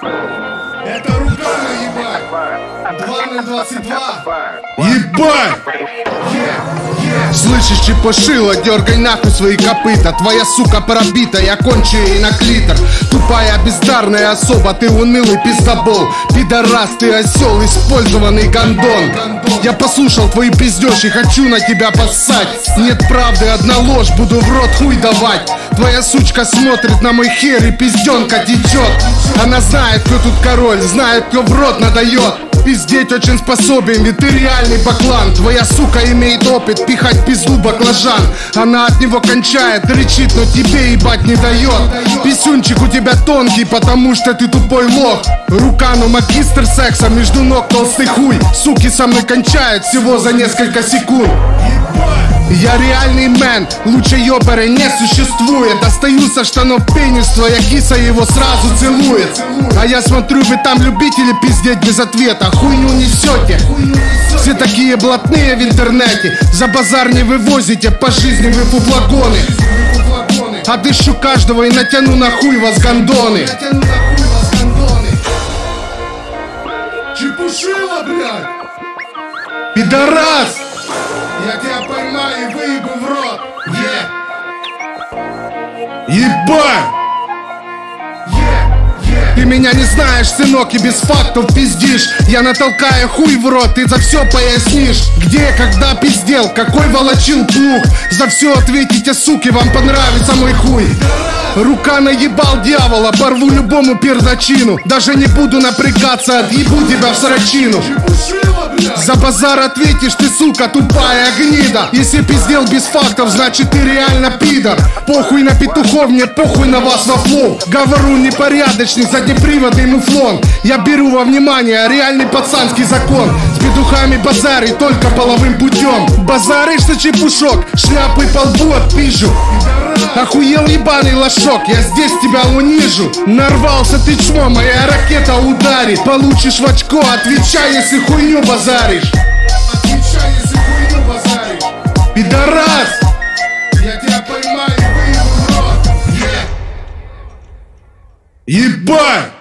Это руками ебать! 2022! Ебать! Слышишь, чепошила, дергай нахуй свои копыта. Твоя сука пробита, я кончу ей на клитор. Тупая бездарная особа, ты унылый пиздобол. Пидорас, ты осел, использованный гондон. Я послушал твои пиздешь и хочу на тебя поссать. Нет правды, одна ложь, буду в рот хуй давать. Твоя сучка смотрит на мой хер и пизденка течет Она знает, кто тут король, знает, кто в рот надает Пиздеть очень способен, ведь ты реальный баклан. Твоя сука имеет опыт пихать пизду баклажан. Она от него кончает, рычит, но тебе ебать не дает. Писюнчик у тебя тонкий, потому что ты тупой лох. Рука, но магистр секса, между ног толстый хуй. Суки со мной кончают всего за несколько секунд я реальный мэн, лучше ёбера не существует. Достаю со штанов пенис, твоя киса его сразу целует. А я смотрю, вы там любители пиздеть без ответа. Хуйню несете Все такие блатные в интернете. За базар не вывозите, по жизни вы фуфлагоны А дышу каждого и натяну на хуй вас гондоны Чепушила, блядь! Пидорас! Ебать! Ты меня не знаешь, сынок, и без фактов пиздишь. Я натолкаю хуй в рот, ты за все пояснишь. Где, когда пиздел, какой волочил плуг? За все ответите, суки, вам понравится мой хуй. Рука наебал дьявола, порву любому пердачину Даже не буду напрягаться, отъебу тебя в срачину за базар ответишь ты, сука, тупая гнида. Если пиздел без фактов, значит ты реально пидор. Похуй на петухов, мне похуй на вас во флоу Говорю непорядочный, заднеприводный муфлон. Я беру во внимание реальный пацанский закон. С петухами базари только половым путем. Базаришь за чепушок, шляпы по лбу отпижу Охуел ебаный лошок, я здесь тебя унижу. Нарвался ты чмо, моя ракета ударит. Получишь в очко, отвечай, если хуйню базаришь. Отвечай, если хуйню базаришь. Пидорас! Я тебя поймаю выебу в рот, Ебать!